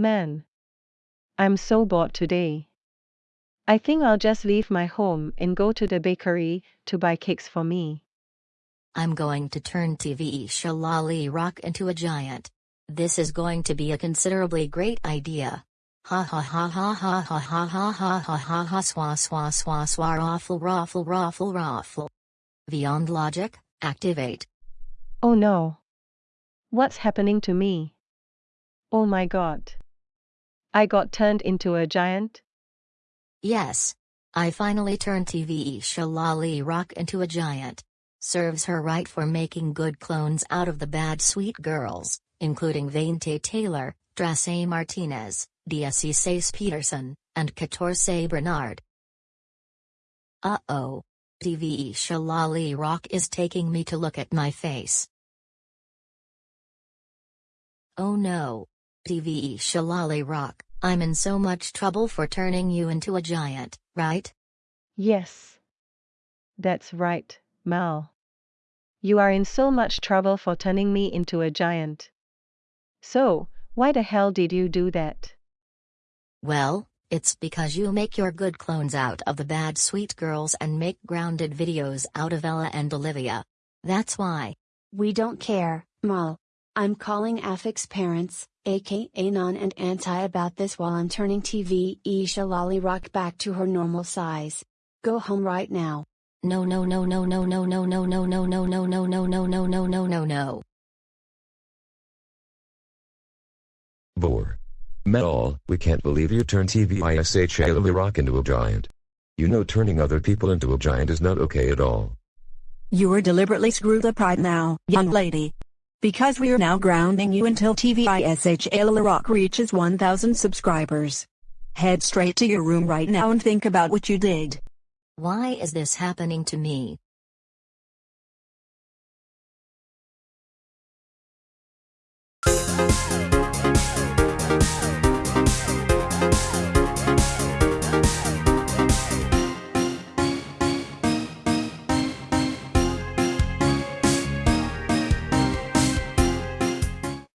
Man. I'm so bored today. I think I'll just leave my home and go to the bakery to buy cakes for me. I'm going to turn TV Shalali Rock into a giant. This is going to be a considerably great idea. Ha ha ha ha ha ha ha ha ha ha ha ha swa swa swa swa raffle raffle raffle raffle. Beyond logic, activate. Oh no. What's happening to me? Oh my god. I got turned into a giant? Yes. I finally turned TV Shalali Rock into a giant. Serves her right for making good clones out of the bad sweet girls, including Vainte Taylor, Drace Martinez, DSC Sace Peterson, and Catorce Bernard. Uh-oh. TV Shalali Rock is taking me to look at my face. Oh no. TV Shalali Rock, I'm in so much trouble for turning you into a giant, right? Yes. That's right, Mal. You are in so much trouble for turning me into a giant. So, why the hell did you do that? Well, it's because you make your good clones out of the bad sweet girls and make grounded videos out of Ella and Olivia. That's why. We don't care, Mal. I'm calling Affix parents, aka Non and Anti about this while I'm turning TV Isha Lolly Rock back to her normal size. Go home right now. No no no no no no no no no no no no no no no no no no no no. Bore. Metal, we can't believe you turned TVISH Rock into a giant. You know turning other people into a giant is not okay at all. You are deliberately screwed up right now, young lady. Because we are now grounding you until TVISH Rock reaches 1000 subscribers. Head straight to your room right now and think about what you did. Why is this happening to me?